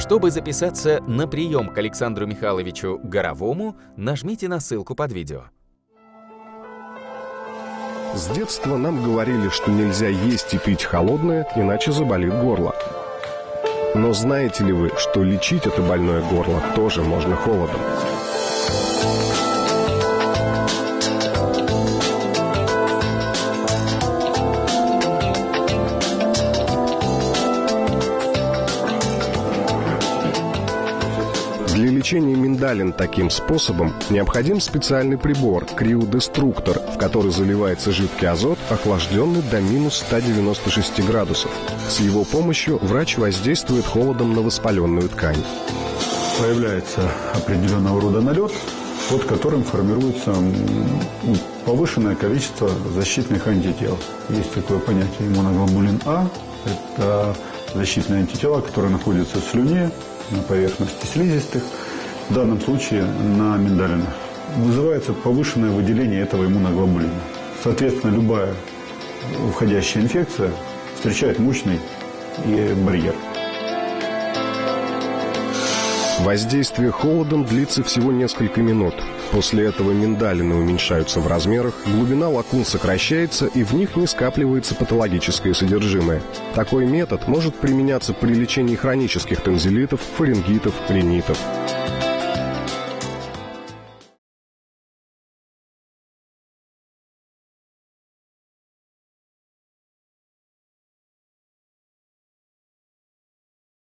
Чтобы записаться на прием к Александру Михайловичу Горовому, нажмите на ссылку под видео. С детства нам говорили, что нельзя есть и пить холодное, иначе заболит горло. Но знаете ли вы, что лечить это больное горло тоже можно холодом? Для лечения миндалин таким способом необходим специальный прибор – криодеструктор, в который заливается жидкий азот, охлажденный до минус 196 градусов. С его помощью врач воздействует холодом на воспаленную ткань. Появляется определенного рода налет, под которым формируется повышенное количество защитных антител. Есть такое понятие иммуноглобулин А. Это защитные антитела, которые находятся в слюне, на поверхности слизистых, в данном случае на миндалинах. Вызывается повышенное выделение этого иммуноглобулина. Соответственно, любая входящая инфекция встречает мощный барьер. Воздействие холодом длится всего несколько минут. После этого миндалины уменьшаются в размерах, глубина лакун сокращается и в них не скапливается патологическое содержимое. Такой метод может применяться при лечении хронических танзелитов, фарингитов, ринитов.